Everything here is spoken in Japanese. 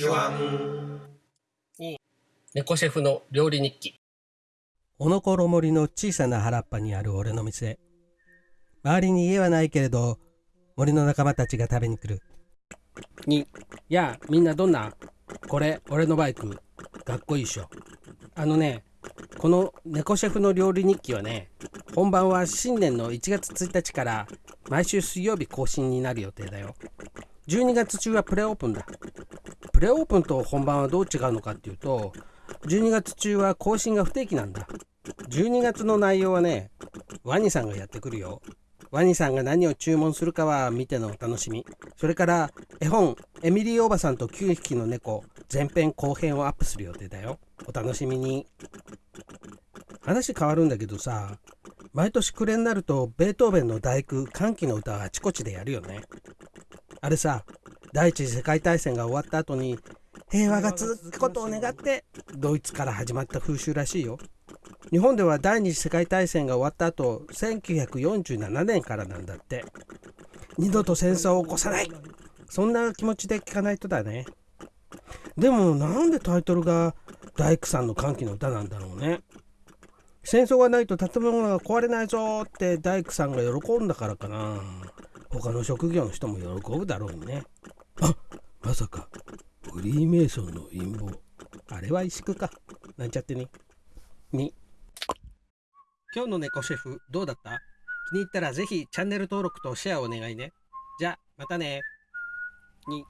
チュワン猫シェフの料理日記おのころ森の小さな原っぱにある俺の店。周りに家はないけれど森の仲間たちが食べに来る。にやあみんなどんな？これ俺のバイクかっこいいっしょ。あのねこの猫シェフの料理日記はね本番は新年の1月1日から毎週水曜日更新になる予定だよ。12月中はプレオープンだプレオープンと本番はどう違うのかっていうと12月中は更新が不定期なんだ。12月の内容はねワニさんがやってくるよ。ワニさんが何を注文するかは見てのお楽しみ。それから絵本「エミリーおばさんと9匹の猫」前編後編をアップする予定だよ。お楽しみに。話変わるんだけどさ毎年暮れになるとベートーベンの第九歓喜の歌はあちこちでやるよね。あれさ第一次世界大戦が終わった後に平和が続くことを願ってドイツから始まった風習らしいよ。日本では第二次世界大戦が終わった後1947年からなんだって。二度と戦争を起こさない。そんな気持ちで聞かないとだね。でもなんでタイトルが大工さんの歓喜の歌なんだろうね。戦争がないと建物が壊れないぞって大工さんが喜んだからかな。他の職業の人も喜ぶだろうね。まさかフリーメイソンの陰謀。あれは萎縮か。なんちゃってね。に。今日の猫シェフどうだった？気に入ったらぜひチャンネル登録とシェアお願いね。じゃまたね。に。